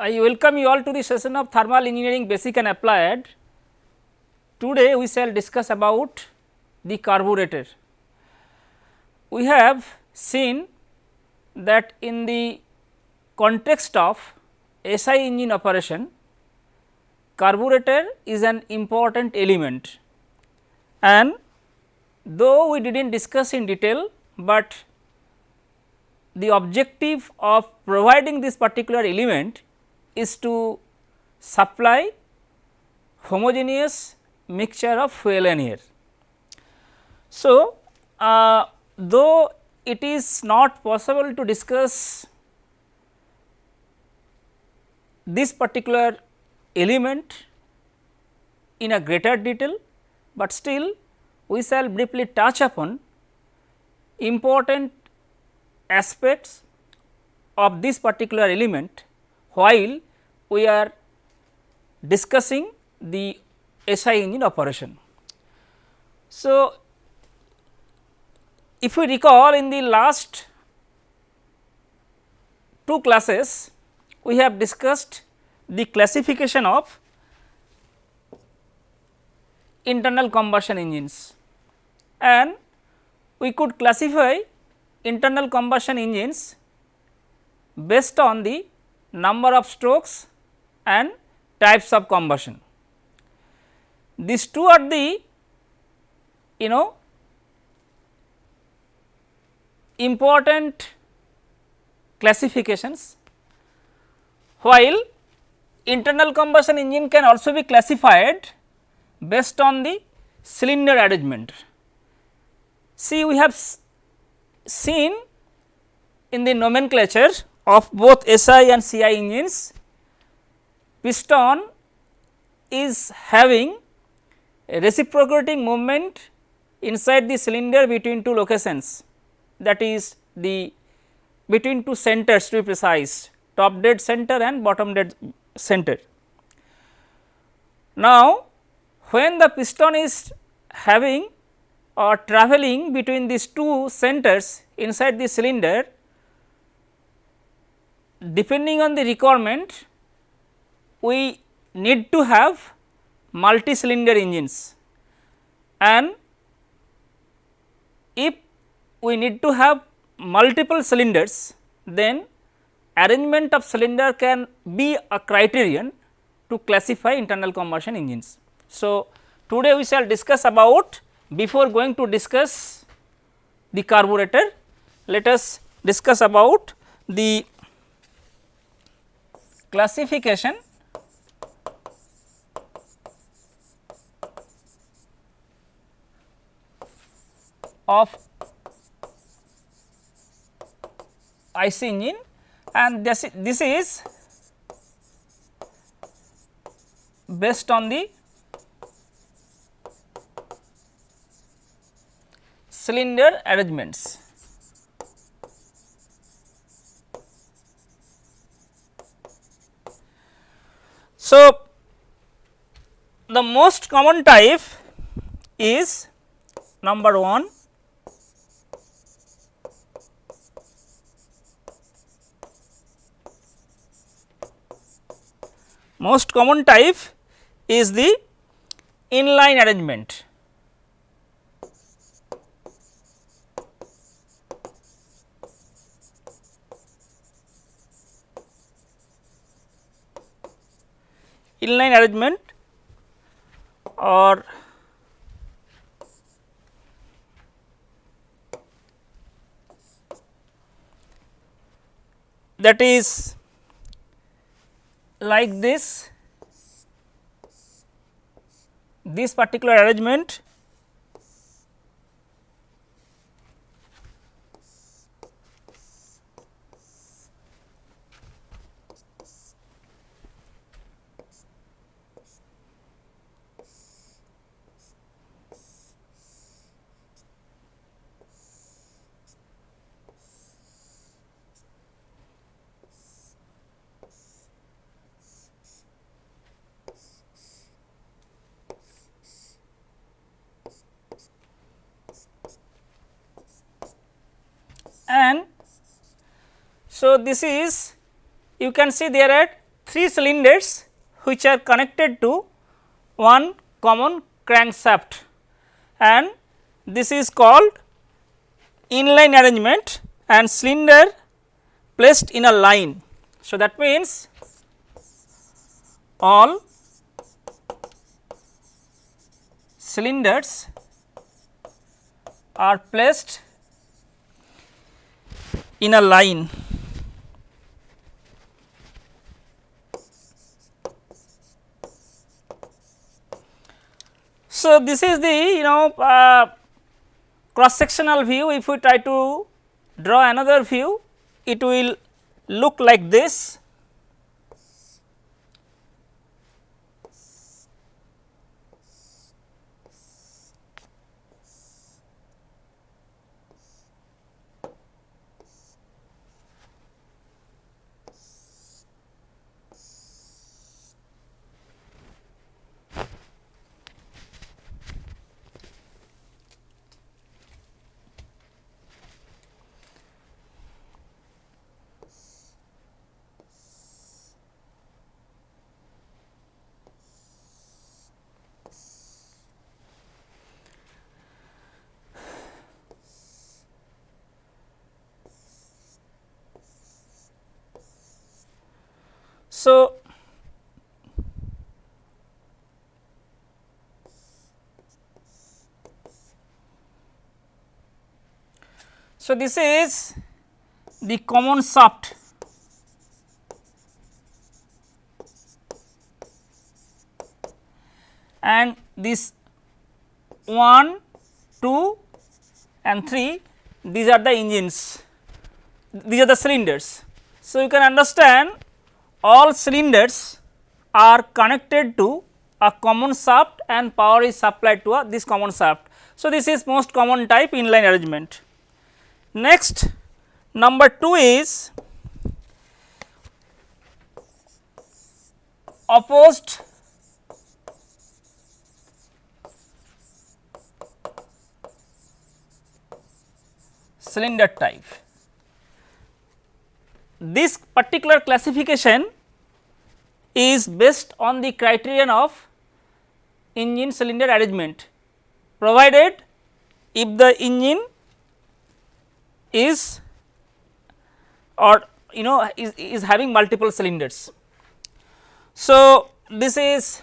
I welcome you all to the session of thermal engineering basic and applied. Today we shall discuss about the carburetor. We have seen that in the context of SI engine operation, carburetor is an important element and though we did not discuss in detail, but the objective of providing this particular element is to supply homogeneous mixture of fuel and air. So, uh, though it is not possible to discuss this particular element in a greater detail, but still we shall briefly touch upon important aspects of this particular element while we are discussing the SI engine operation. So, if we recall in the last two classes, we have discussed the classification of internal combustion engines and we could classify internal combustion engines based on the number of strokes and types of combustion. These two are the you know important classifications while internal combustion engine can also be classified based on the cylinder arrangement. See we have seen in the nomenclature of both SI and CI engines, piston is having a reciprocating movement inside the cylinder between two locations that is the between two centers to be precise top dead center and bottom dead center. Now, when the piston is having or travelling between these two centers inside the cylinder, depending on the requirement, we need to have multi cylinder engines and if we need to have multiple cylinders, then arrangement of cylinder can be a criterion to classify internal combustion engines. So, today we shall discuss about before going to discuss the carburetor, let us discuss about the classification of IC engine and this, this is based on the cylinder arrangements. So, the most common type is number 1 most common type is the inline arrangement. Inline arrangement or that is like this, this particular arrangement and so this is you can see there are three cylinders which are connected to one common crankshaft and this is called inline arrangement and cylinder placed in a line. So, that means all cylinders are placed in a line. So, this is the you know uh, cross sectional view. If we try to draw another view it will look like this So, so this is the common shaft and this 1, 2 and 3 these are the engines, these are the cylinders. So, you can understand all cylinders are connected to a common shaft and power is supplied to a, this common shaft. So, this is most common type inline arrangement. Next number 2 is opposed cylinder type this particular classification is based on the criterion of engine cylinder arrangement provided if the engine is or you know is, is having multiple cylinders. So, this is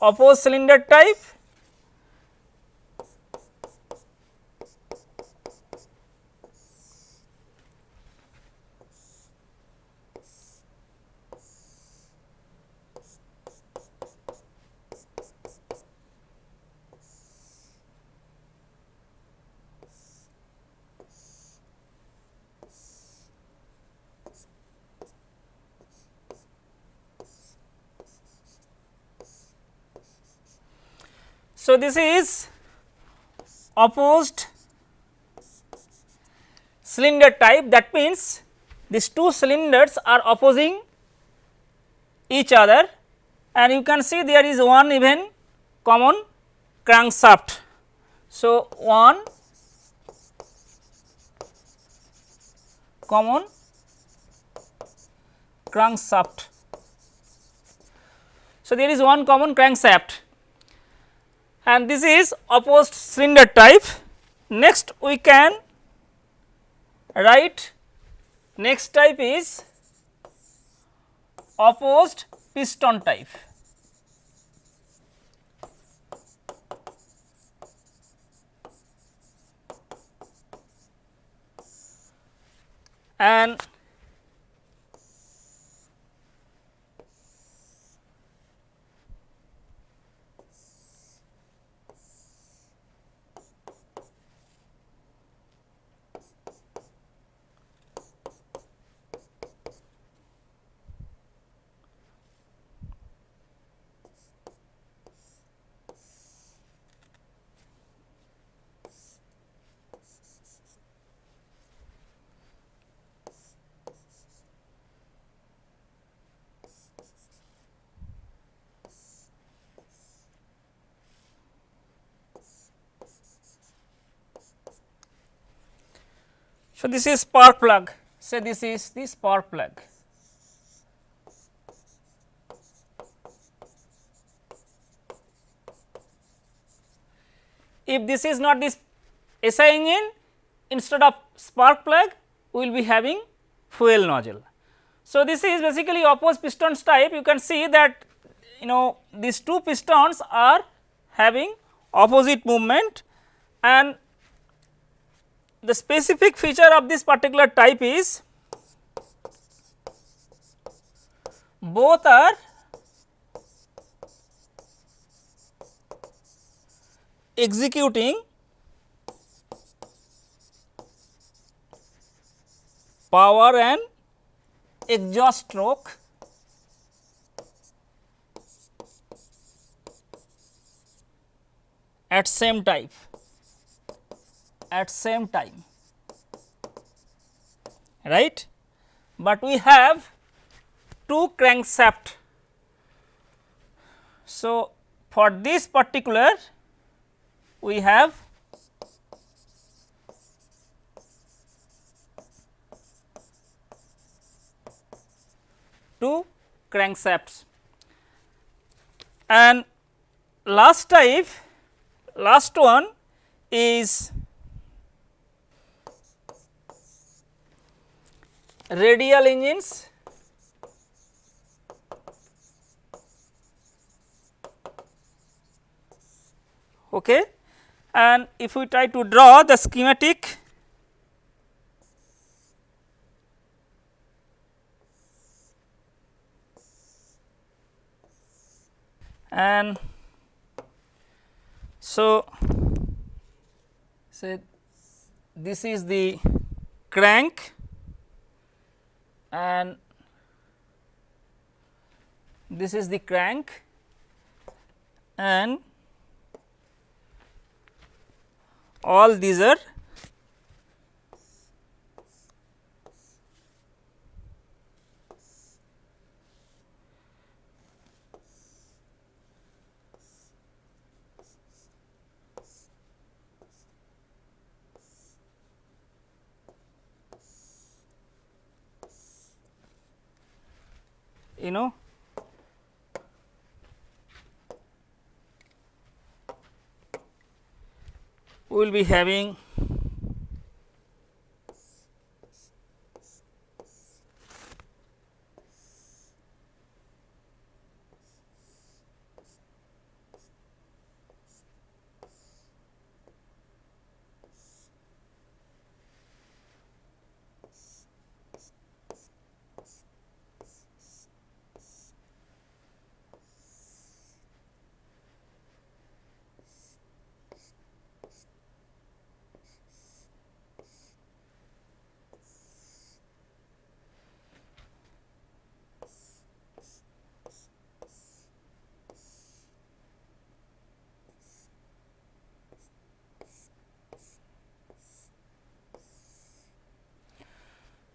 opposed cylinder type So, this is opposed cylinder type that means these two cylinders are opposing each other and you can see there is one even common crankshaft. So, one common crankshaft. So, there is one common crankshaft and this is opposed cylinder type. Next we can write next type is opposed piston type. And So, this is spark plug, say this is the spark plug. If this is not this SI engine, instead of spark plug, we will be having fuel nozzle. So, this is basically opposed pistons type, you can see that you know these two pistons are having opposite movement and the specific feature of this particular type is both are executing power and exhaust stroke at same type at same time right? But we have two crankshaft. So for this particular we have two crankshafts. And last type last one is radial engines. Okay. And if we try to draw the schematic and so say this is the crank and this is the crank and all these are you know? We will be having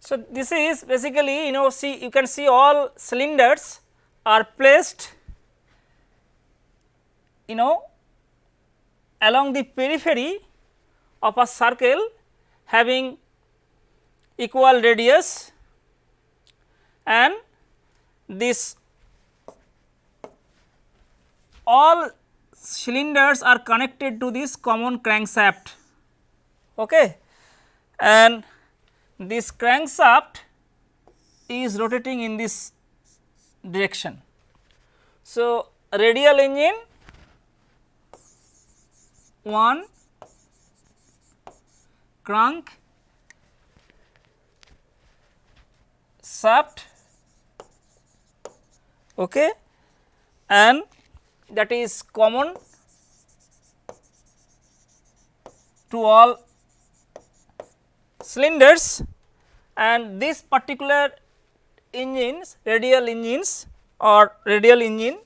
So, this is basically you know see you can see all cylinders are placed you know along the periphery of a circle having equal radius and this all cylinders are connected to this common crankshaft. Okay? And this crankshaft is rotating in this direction. So, radial engine 1 crank shaft okay, and that is common to all cylinders and this particular engines radial engines or radial engine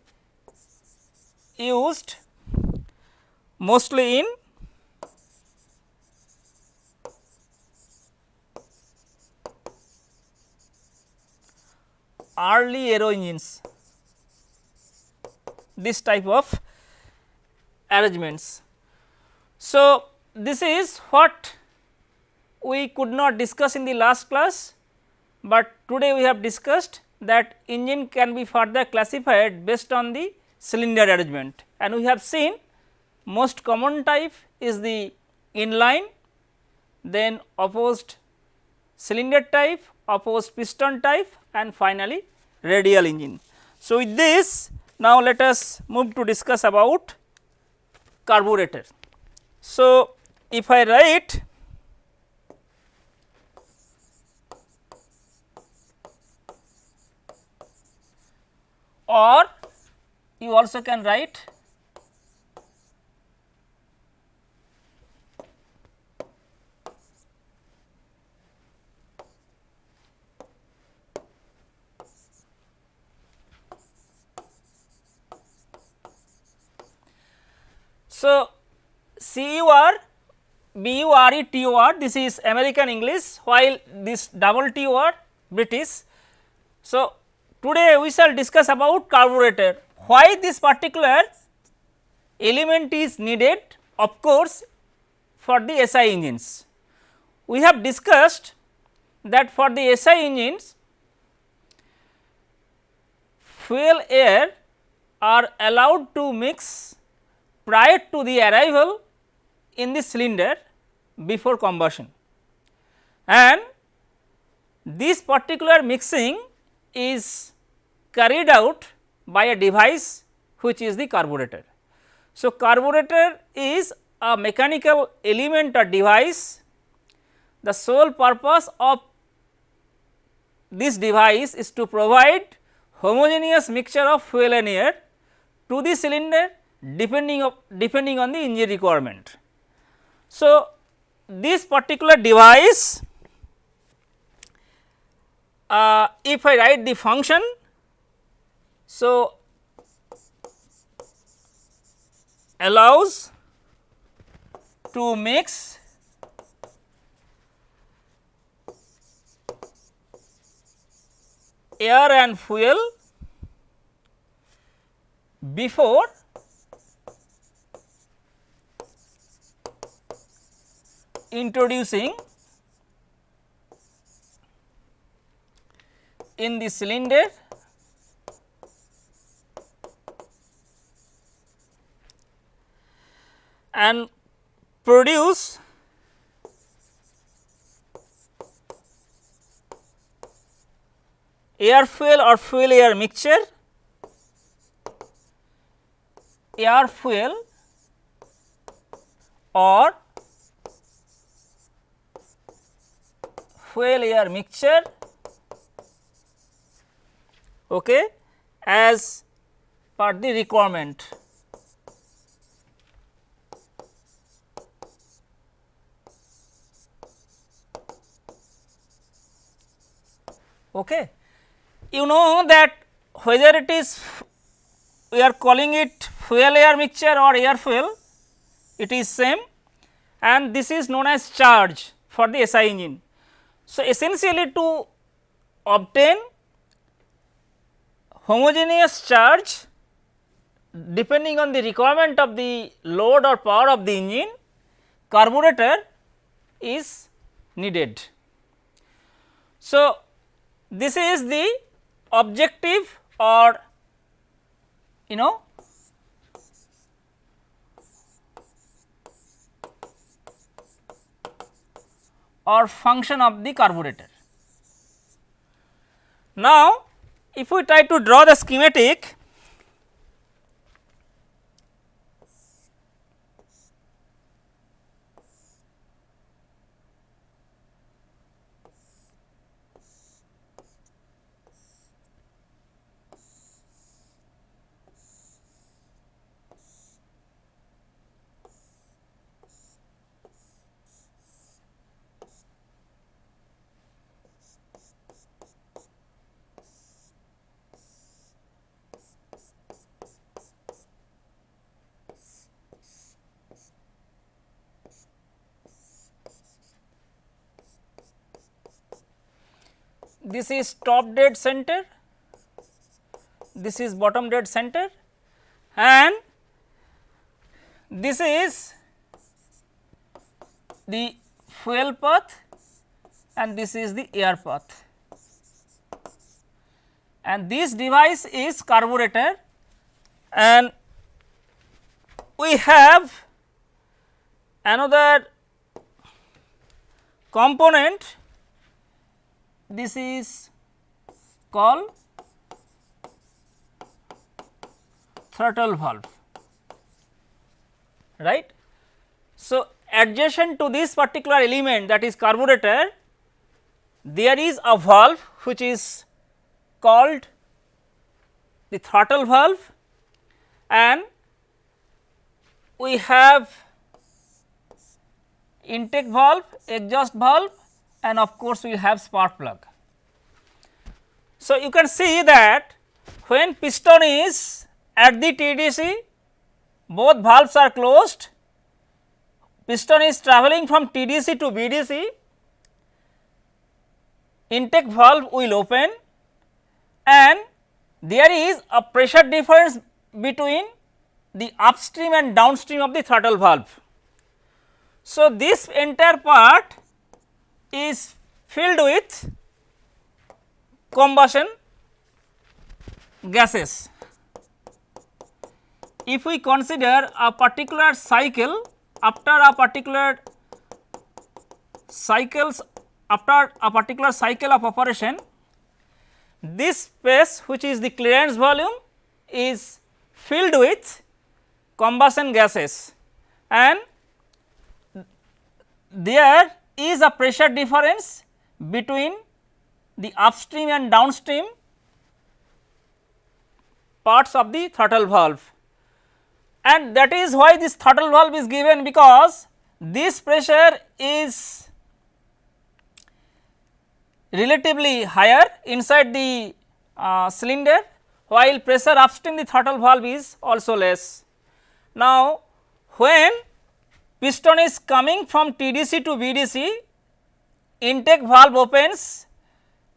used mostly in early aero engines this type of arrangements. So, this is what we could not discuss in the last class, but today we have discussed that engine can be further classified based on the cylinder arrangement and we have seen most common type is the inline, then opposed cylinder type, opposed piston type and finally radial engine. So, with this now let us move to discuss about carburetor. So, if I write or you also can write So, C U R B U R E T O R this is American English while this double T O R British. So, today we shall discuss about carburetor. Why this particular element is needed? Of course for the SI engines. We have discussed that for the SI engines fuel air are allowed to mix prior to the arrival in the cylinder before combustion. And this particular mixing is carried out by a device which is the carburetor. So, carburetor is a mechanical element or device the sole purpose of this device is to provide homogeneous mixture of fuel and air to the cylinder depending of depending on the engine requirement. So, this particular device uh, if I write the function. So, allows to mix air and fuel before introducing in the cylinder. And produce air fuel or fuel air mixture, air fuel or fuel air mixture okay, as per the requirement. Okay. You know that whether it is we are calling it fuel air mixture or air fuel, it is same and this is known as charge for the SI engine. So, essentially to obtain homogeneous charge depending on the requirement of the load or power of the engine, carburetor is needed. So, this is the objective or you know or function of the carburetor. Now, if we try to draw the schematic this is top dead center, this is bottom dead center and this is the fuel path and this is the air path. And this device is carburetor and we have another component this is called throttle valve right. So, adjacent to this particular element that is carburetor there is a valve which is called the throttle valve and we have intake valve, exhaust valve and of course, we have spark plug. So, you can see that when piston is at the TDC both valves are closed, piston is travelling from TDC to BDC, intake valve will open and there is a pressure difference between the upstream and downstream of the throttle valve. So, this entire part is filled with combustion gases. If we consider a particular cycle after a particular cycles after a particular cycle of operation this space which is the clearance volume is filled with combustion gases and there is a pressure difference between the upstream and downstream parts of the throttle valve and that is why this throttle valve is given because this pressure is relatively higher inside the uh, cylinder while pressure upstream the throttle valve is also less. Now, when piston is coming from TDC to BDC, intake valve opens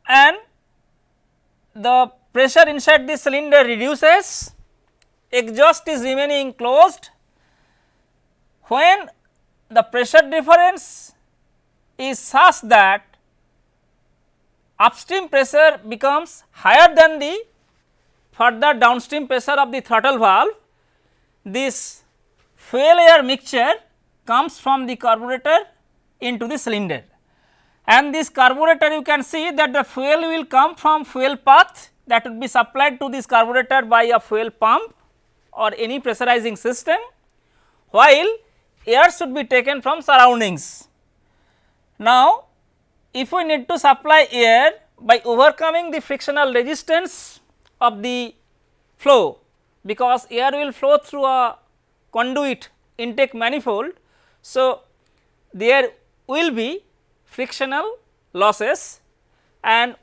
and the pressure inside the cylinder reduces, exhaust is remaining closed. When the pressure difference is such that upstream pressure becomes higher than the further downstream pressure of the throttle valve, this air mixture comes from the carburetor into the cylinder. And this carburetor you can see that the fuel will come from fuel path that would be supplied to this carburetor by a fuel pump or any pressurizing system, while air should be taken from surroundings. Now, if we need to supply air by overcoming the frictional resistance of the flow because air will flow through a conduit intake manifold. So, there will be frictional losses and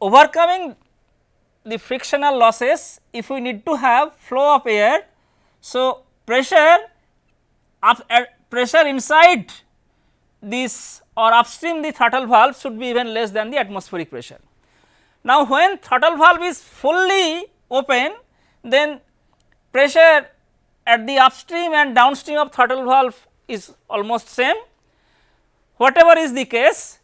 overcoming the frictional losses if we need to have flow of air. So, pressure of uh, pressure inside this or upstream the throttle valve should be even less than the atmospheric pressure. Now, when throttle valve is fully open then pressure at the upstream and downstream of throttle valve is almost same. Whatever is the case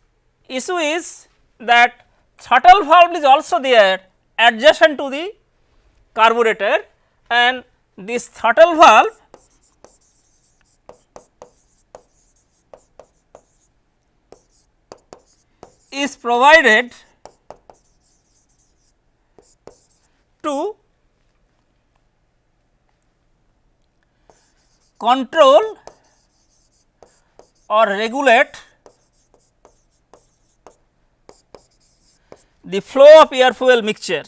issue is that throttle valve is also there adjacent to the carburetor and this throttle valve is provided to control or regulate the flow of air fuel mixture.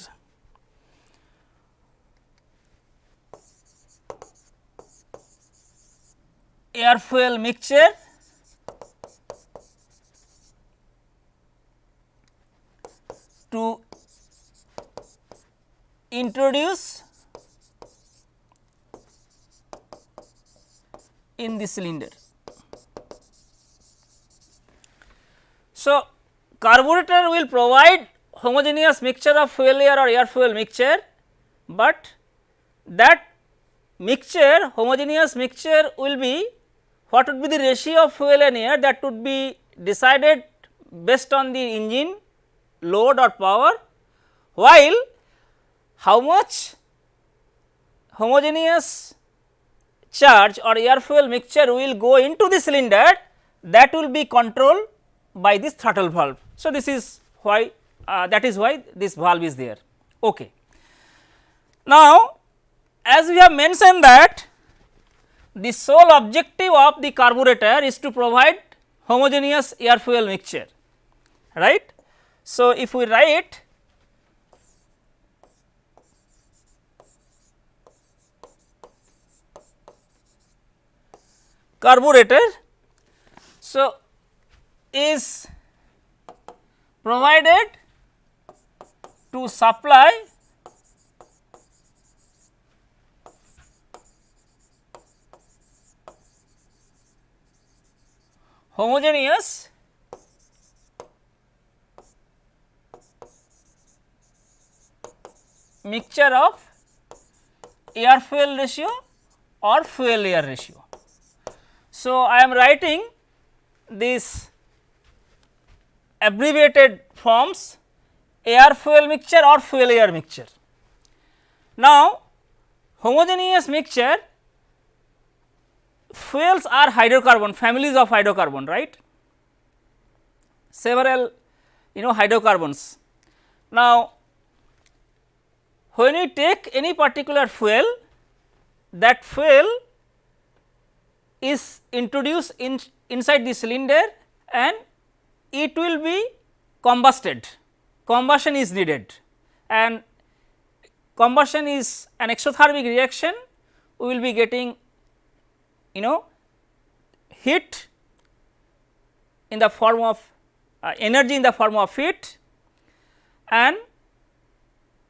Air fuel mixture to introduce in the cylinder. So, carburetor will provide homogeneous mixture of fuel air or air fuel mixture, but that mixture homogeneous mixture will be what would be the ratio of fuel and air that would be decided based on the engine load or power while how much homogeneous charge or air fuel mixture will go into the cylinder that will be controlled by this throttle valve. So, this is why uh, that is why this valve is there. Okay. Now, as we have mentioned that the sole objective of the carburetor is to provide homogeneous air fuel mixture right. So, if we write carburetor. So, is provided to supply homogeneous mixture of air fuel ratio or fuel air ratio. So, I am writing this abbreviated forms air fuel mixture or fuel air mixture. Now, homogeneous mixture fuels are hydrocarbon families of hydrocarbon right several you know hydrocarbons. Now, when we take any particular fuel that fuel is introduced in inside the cylinder and it will be combusted. Combustion is needed. And combustion is an exothermic reaction. We will be getting you know heat in the form of uh, energy in the form of heat. And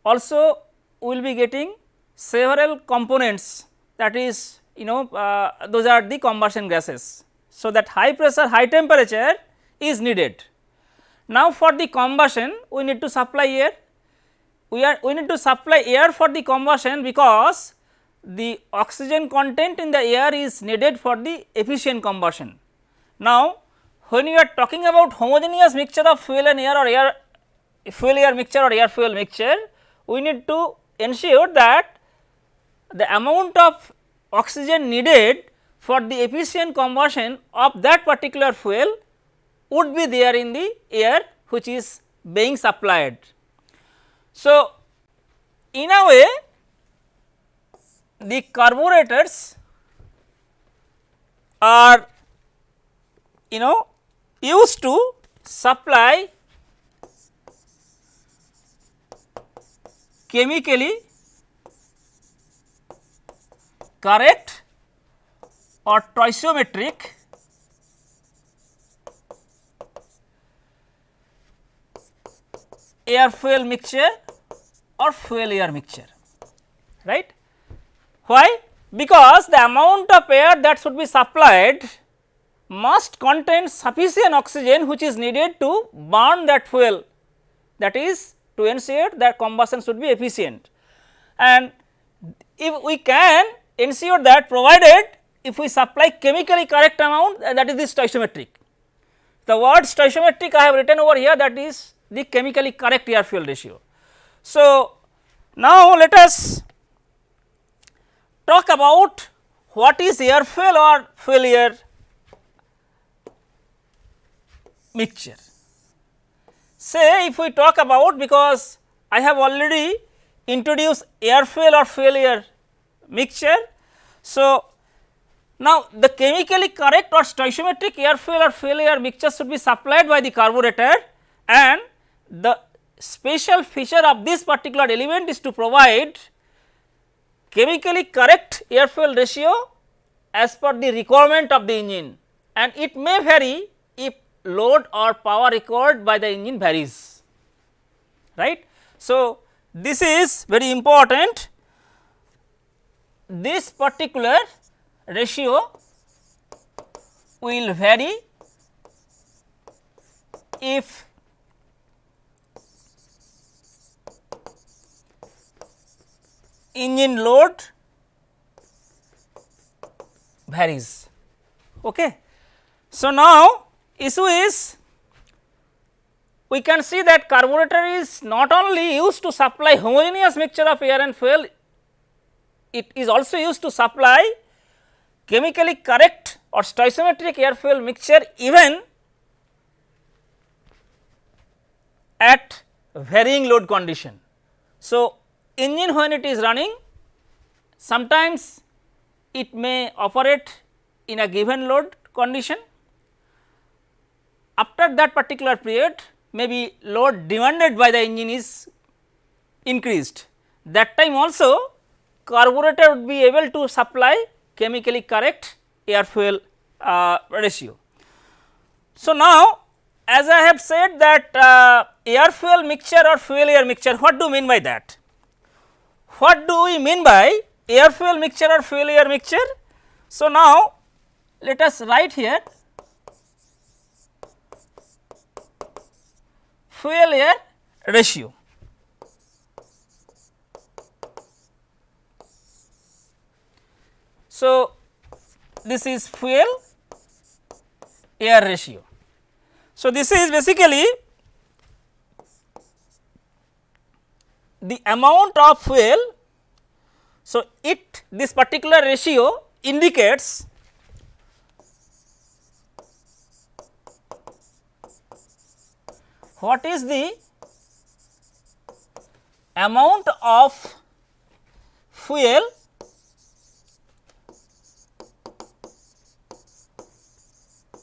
also we will be getting several components. That is you know uh, those are the combustion gases. So, that high pressure high temperature is needed. Now, for the combustion we need to supply air we are we need to supply air for the combustion because the oxygen content in the air is needed for the efficient combustion. Now, when you are talking about homogeneous mixture of fuel and air or air fuel air mixture or air fuel mixture, we need to ensure that the amount of oxygen needed for the efficient combustion of that particular fuel would be there in the air which is being supplied. So, in a way the carburetors are you know used to supply chemically correct or stoichiometric air fuel mixture or fuel air mixture right. Why? Because the amount of air that should be supplied must contain sufficient oxygen which is needed to burn that fuel that is to ensure that combustion should be efficient. And if we can ensure that provided if we supply chemically correct amount that is the stoichiometric. The word stoichiometric I have written over here that is the chemically correct air fuel ratio. So, now let us talk about what is air fuel or fuel air mixture. Say if we talk about because I have already introduced air fuel or fuel air mixture. So, now the chemically correct or stoichiometric air fuel or fuel air mixture should be supplied by the carburetor and the special feature of this particular element is to provide chemically correct air fuel ratio as per the requirement of the engine. And it may vary if load or power required by the engine varies. Right. So, this is very important. This particular ratio will vary if engine load varies. Okay. So, now issue is we can see that carburetor is not only used to supply homogeneous mixture of air and fuel, it is also used to supply chemically correct or stoichiometric air fuel mixture even at varying load condition. So, engine when it is running sometimes it may operate in a given load condition. After that particular period maybe load demanded by the engine is increased. That time also carburetor would be able to supply chemically correct air fuel uh, ratio. So, now as I have said that uh, air fuel mixture or fuel air mixture what do you mean by that? What do we mean by air fuel mixture or fuel air mixture? So, now let us write here fuel air ratio. So, this is fuel air ratio. So, this is basically the amount of fuel. So, it this particular ratio indicates what is the amount of fuel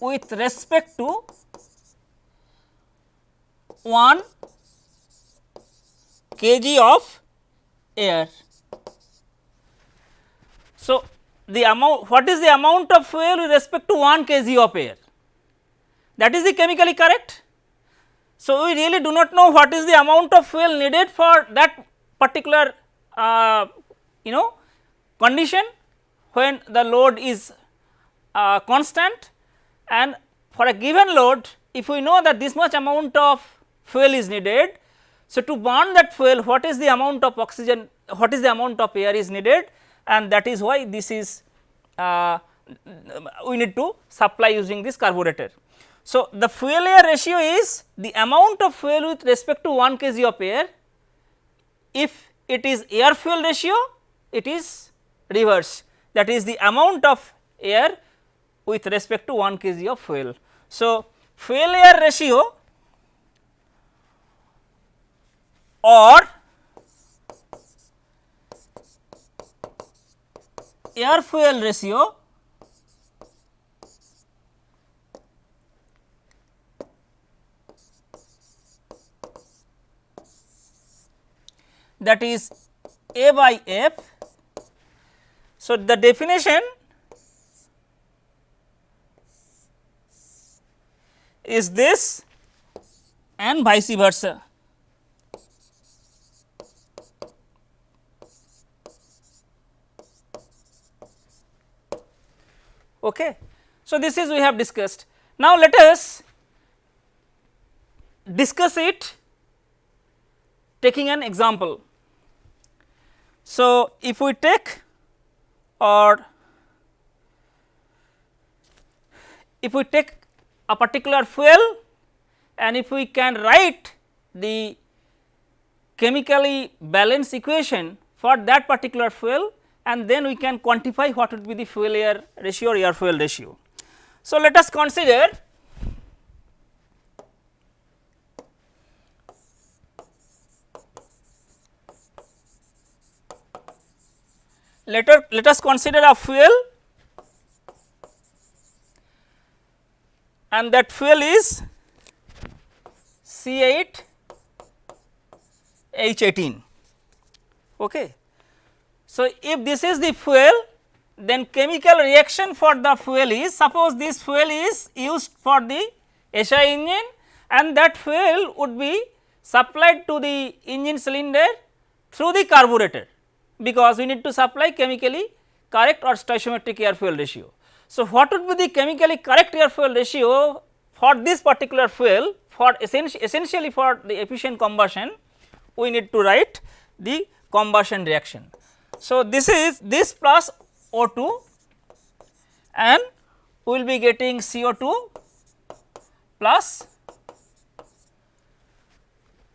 with respect to 1 kg of air. So, the amount what is the amount of fuel with respect to 1 kg of air that is the chemically correct. So, we really do not know what is the amount of fuel needed for that particular uh, you know condition when the load is uh, constant and for a given load if we know that this much amount of fuel is needed. So, to burn that fuel what is the amount of oxygen what is the amount of air is needed and that is why this is uh, we need to supply using this carburetor. So, the fuel air ratio is the amount of fuel with respect to 1 kg of air if it is air fuel ratio it is reverse that is the amount of air with respect to 1 kg of fuel. So, fuel air ratio or air fuel ratio that is A by F. So, the definition is this and vice versa. Okay. So, this is we have discussed. Now, let us discuss it taking an example. So, if we take or if we take a particular fuel and if we can write the chemically balanced equation for that particular fuel and then we can quantify what would be the fuel air ratio or air fuel ratio. So, let us consider let, us, let us consider a fuel and that fuel is C8 H18. Okay. So, if this is the fuel then chemical reaction for the fuel is suppose this fuel is used for the SI engine and that fuel would be supplied to the engine cylinder through the carburetor because we need to supply chemically correct or stoichiometric air fuel ratio. So, what would be the chemically correct air fuel ratio for this particular fuel for essentially for the efficient combustion we need to write the combustion reaction. So, this is this plus O2 and we will be getting CO2 plus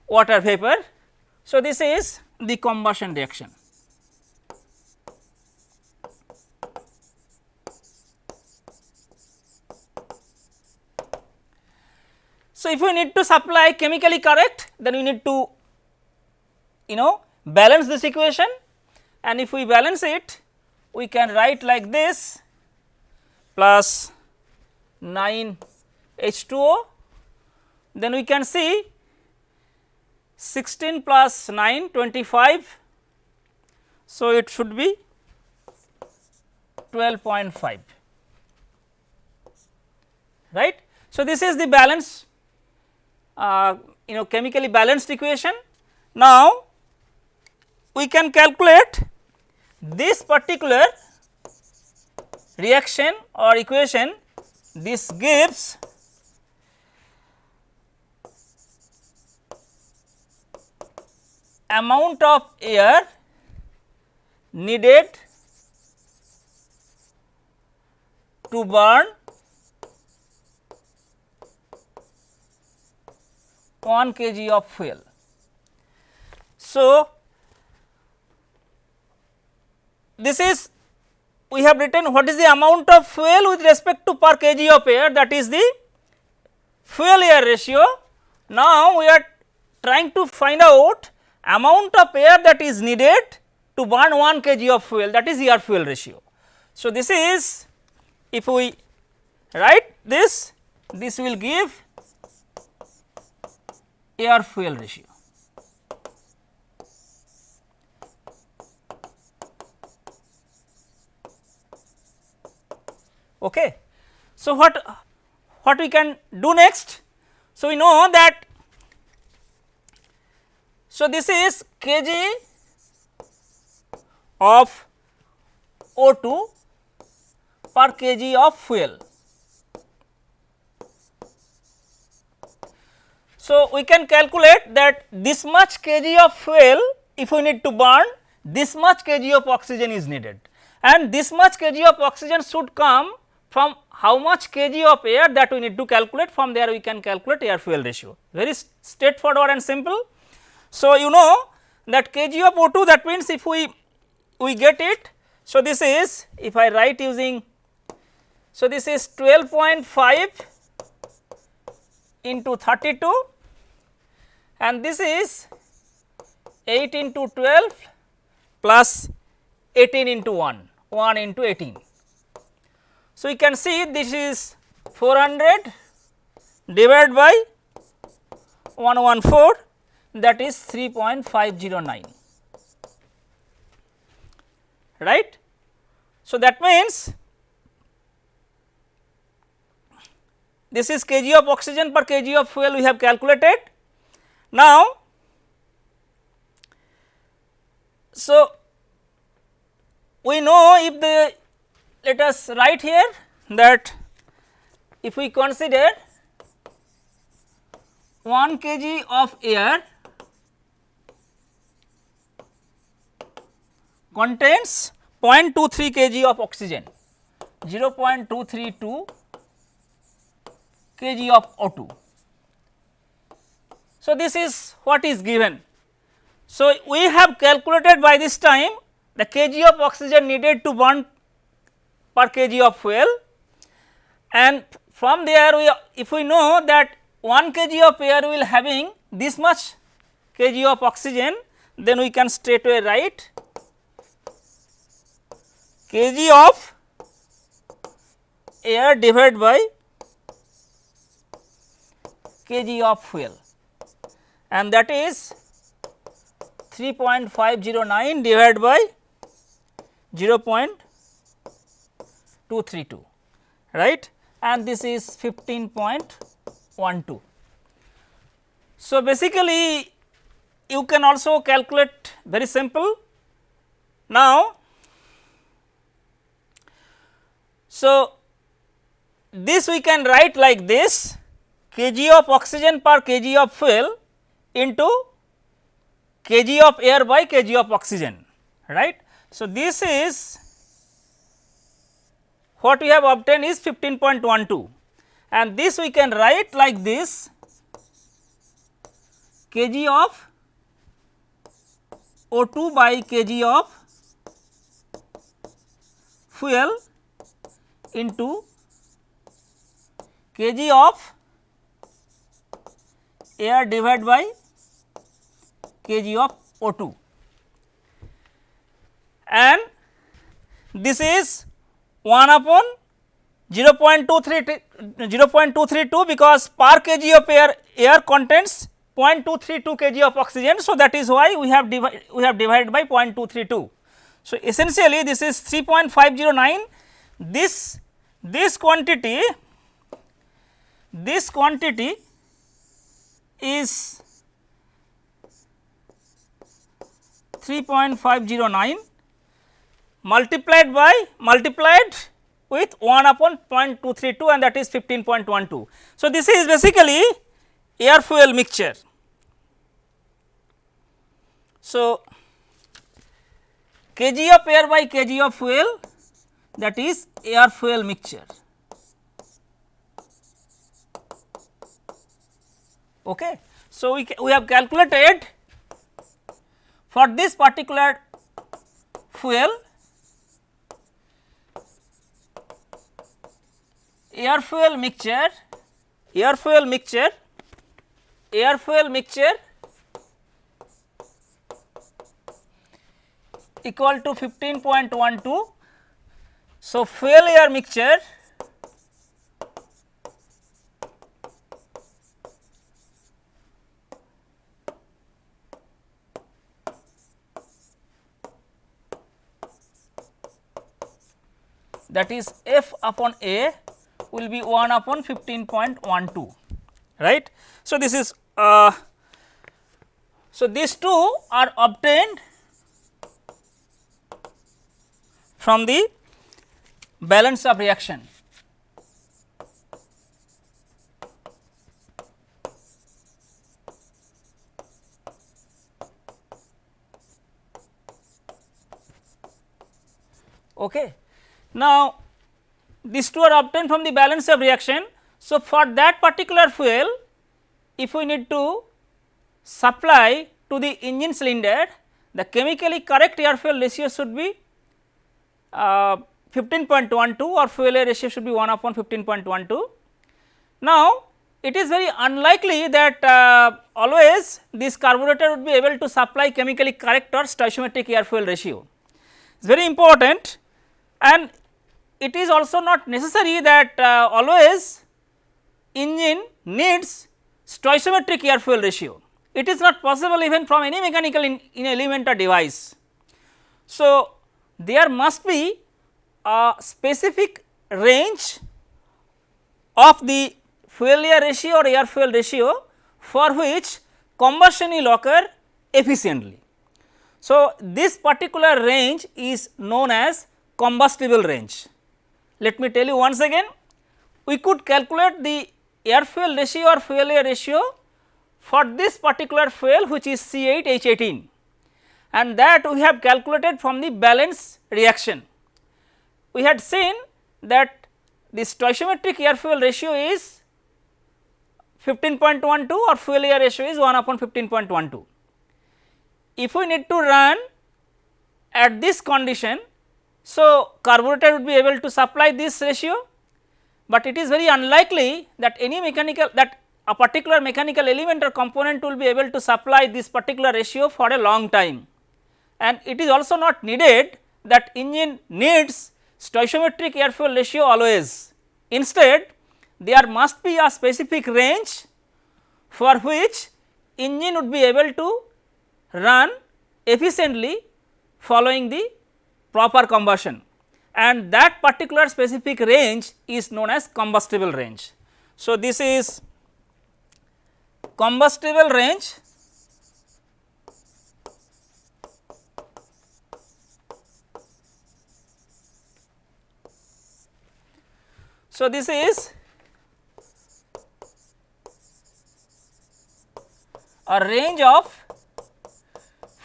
water vapor. So, this is the combustion reaction. So, if you need to supply chemically correct then you need to you know balance this equation and if we balance it we can write like this plus 9 H2O then we can see 16 plus 9 25. So, it should be 12.5 right. So, this is the balance uh, you know chemically balanced equation. Now, we can calculate this particular reaction or equation this gives amount of air needed to burn 1 kg of fuel. So, this is we have written what is the amount of fuel with respect to per kg of air that is the fuel air ratio. Now, we are trying to find out amount of air that is needed to burn 1 kg of fuel that is air fuel ratio. So, this is if we write this this will give air fuel ratio. Okay. So, what what we can do next? So, we know that so, this is kg of O2 per kg of fuel. So, we can calculate that this much kg of fuel if we need to burn this much kg of oxygen is needed and this much kg of oxygen should come from how much kg of air that we need to calculate from there we can calculate air fuel ratio very straightforward and simple. So, you know that kg of O2 that means if we we get it. So, this is if I write using so this is 12.5 into 32 and this is 8 into 12 plus 18 into 1 1 into 18. So, you can see this is 400 divided by 114 that is 3.509 right. So, that means this is kg of oxygen per kg of fuel we have calculated. Now, so we know if the let us write here that if we consider 1 kg of air contains 0.23 kg of oxygen 0.232 kg of O2. So, this is what is given. So, we have calculated by this time the kg of oxygen needed to burn per kg of fuel. And from there we if we know that 1 kg of air will having this much kg of oxygen then we can straightway write kg of air divided by kg of fuel. And that is 3.509 divided by 0.232 right and this is 15.12. So, basically you can also calculate very simple. Now, So, this we can write like this kg of oxygen per kg of fuel into kg of air by kg of oxygen right. So, this is what we have obtained is 15.12 and this we can write like this. Kg of O2 by kg of fuel into kg of air divided by kg of O2 and this is 1 upon 0 0.23 0.232 because per kg of air air contains 0.232 kg of oxygen. So, that is why we have we have divided by 0.232. So, essentially this is 3.509 this this quantity this quantity is 3.509 multiplied by multiplied with 1 upon 0.232 and that is 15.12. So, this is basically air fuel mixture. So, kg of air by kg of fuel that is air fuel mixture. Okay. So, we, we have calculated for this particular fuel air fuel mixture air fuel mixture air fuel mixture equal to 15.12. So, fuel air mixture that is F upon A will be 1 upon 15.12 right. So, this is uh, so these two are obtained from the balance of reaction. Okay. Now, these two are obtained from the balance of reaction. So, for that particular fuel if we need to supply to the engine cylinder the chemically correct air fuel ratio should be uh, 15.12 or fuel air ratio should be 1 upon 15.12. Now, it is very unlikely that uh, always this carburetor would be able to supply chemically correct or stoichiometric air fuel ratio. It is very important and it is also not necessary that uh, always engine needs stoichiometric air fuel ratio. It is not possible even from any mechanical in, in element or device. So, there must be a specific range of the fuel air ratio or air fuel ratio for which combustion will occur efficiently. So, this particular range is known as combustible range. Let me tell you once again, we could calculate the air fuel ratio or fuel air ratio for this particular fuel which is C8H18 and that we have calculated from the balance reaction. We had seen that the stoichiometric air fuel ratio is 15.12 or fuel air ratio is 1 upon 15.12. If we need to run at this condition so, carburetor would be able to supply this ratio, but it is very unlikely that any mechanical that a particular mechanical element or component will be able to supply this particular ratio for a long time. And it is also not needed that engine needs stoichiometric air fuel ratio always. Instead, there must be a specific range for which engine would be able to run efficiently following the proper combustion and that particular specific range is known as combustible range. So, this is combustible range So, this is a range of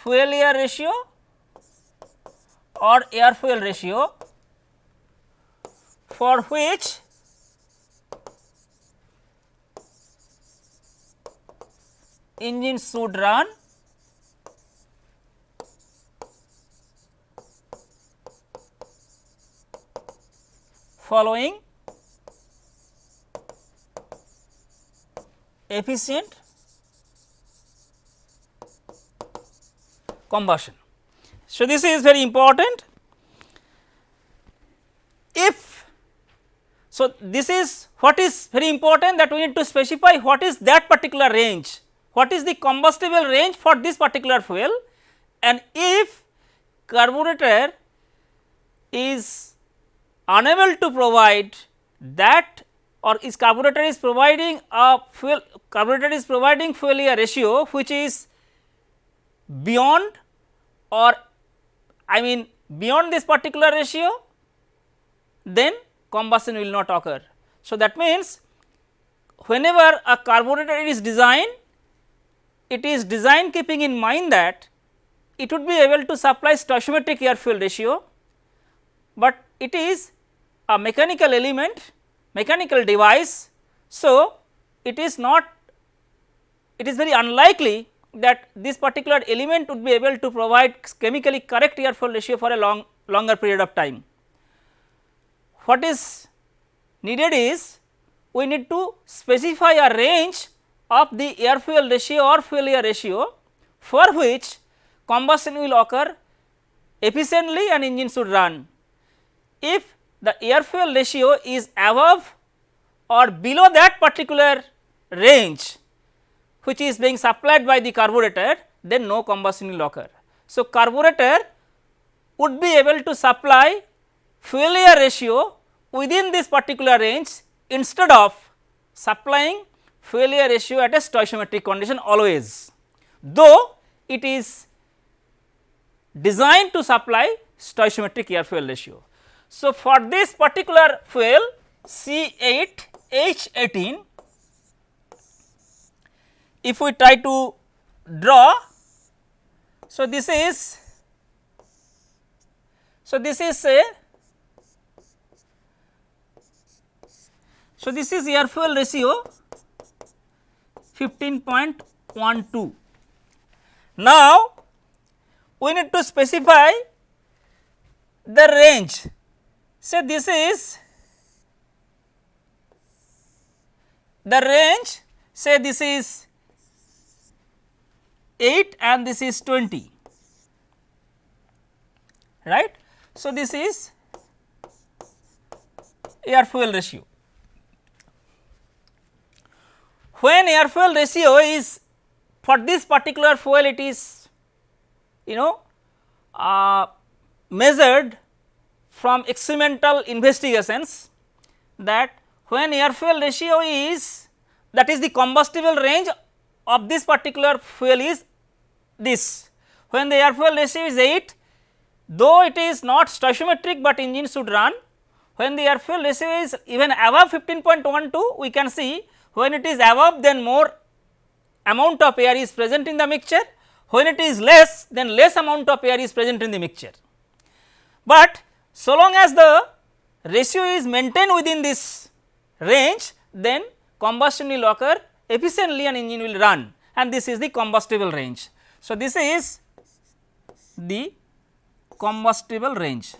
fuel air ratio or air fuel ratio for which engine should run following efficient combustion. So, this is very important. If so, this is what is very important that we need to specify what is that particular range, what is the combustible range for this particular fuel and if carburetor is unable to provide that or is carburetor is providing a fuel carburetor is providing fuel air ratio which is beyond or I mean beyond this particular ratio then combustion will not occur. So, that means whenever a carburetor is designed it is designed keeping in mind that it would be able to supply stoichiometric air fuel ratio, but it is a mechanical element mechanical device. So, it is not it is very unlikely that this particular element would be able to provide chemically correct air fuel ratio for a long longer period of time. What is needed is we need to specify a range of the air fuel ratio or fuel air ratio for which combustion will occur efficiently and engine should run. If the air fuel ratio is above or below that particular range which is being supplied by the carburetor then no combustion will occur. So, carburetor would be able to supply fuel air ratio within this particular range instead of supplying fuel air ratio at a stoichiometric condition always, though it is designed to supply stoichiometric air fuel ratio. So, for this particular fuel C 8 H 18 if we try to draw. So, this is so this is a so this is air fuel ratio 15.12. Now, we need to specify the range. So, this is the range say this is 8 and this is 20 right. So, this is air fuel ratio. When air fuel ratio is for this particular fuel it is you know uh, measured from experimental investigations that when air fuel ratio is that is the combustible range of this particular fuel is this. When the air fuel ratio is 8, though it is not stoichiometric, but engine should run. When the air fuel ratio is even above 15.12, we can see when it is above then more amount of air is present in the mixture, when it is less then less amount of air is present in the mixture. But so long as the ratio is maintained within this range then combustion will occur efficiently and engine will run and this is the combustible range. So, this is the combustible range.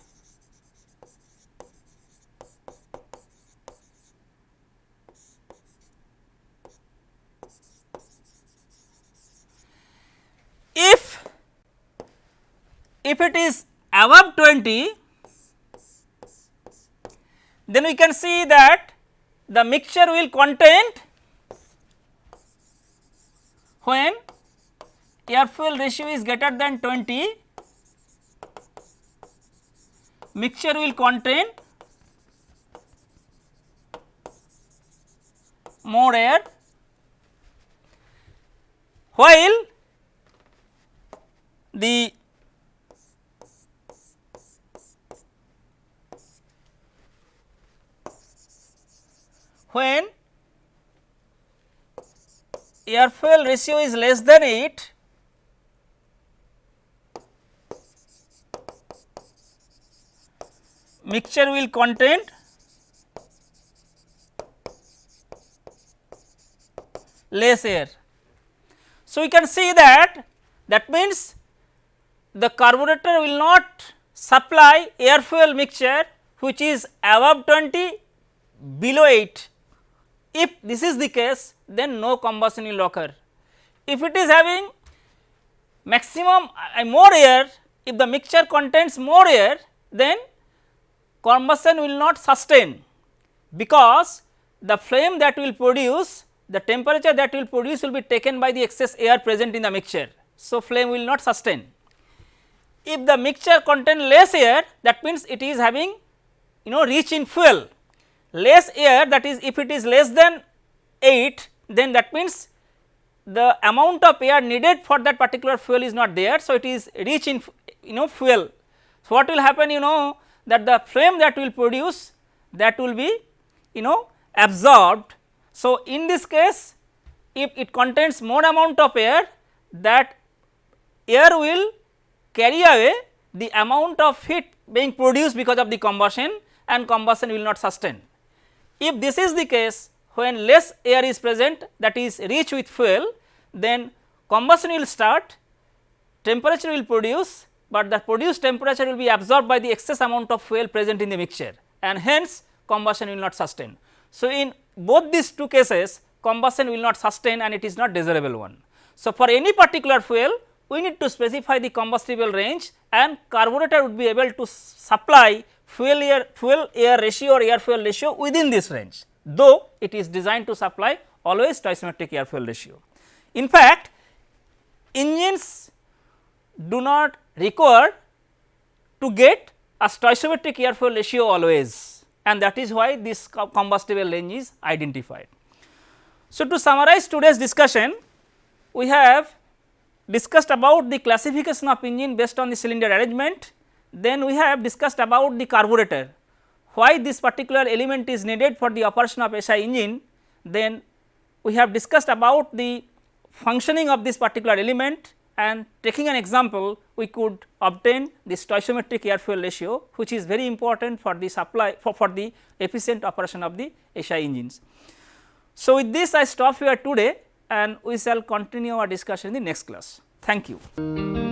If if it is above 20 then we can see that the mixture will contain when air fuel ratio is greater than 20 mixture will contain more air. While the when air fuel ratio is less than 8 mixture will contain less air. So, we can see that that means the carburetor will not supply air fuel mixture which is above 20 below 8 if this is the case then no combustion will occur. If it is having maximum uh, more air if the mixture contains more air then combustion will not sustain because the flame that will produce the temperature that will produce will be taken by the excess air present in the mixture. So, flame will not sustain. If the mixture contain less air that means it is having you know rich in fuel less air that is if it is less than 8 then that means the amount of air needed for that particular fuel is not there. So, it is rich in you know fuel. So, what will happen you know that the flame that will produce that will be you know absorbed. So, in this case if it contains more amount of air that air will carry away the amount of heat being produced because of the combustion and combustion will not sustain. If this is the case when less air is present that is rich with fuel then combustion will start temperature will produce but the produced temperature will be absorbed by the excess amount of fuel present in the mixture and hence combustion will not sustain. So, in both these two cases combustion will not sustain and it is not desirable one. So, for any particular fuel we need to specify the combustible range and carburetor would be able to supply fuel air fuel air ratio or air fuel ratio within this range though it is designed to supply always stoichiometric air fuel ratio. In fact, engines do not require to get a stoichiometric air fuel ratio always and that is why this combustible range is identified. So, to summarize today's discussion, we have discussed about the classification of engine based on the cylinder arrangement, then we have discussed about the carburetor, why this particular element is needed for the operation of SI engine, then we have discussed about the functioning of this particular element and taking an example we could obtain the stoichiometric air fuel ratio which is very important for the supply for, for the efficient operation of the SI engines. So, with this I stop here today and we shall continue our discussion in the next class. Thank you.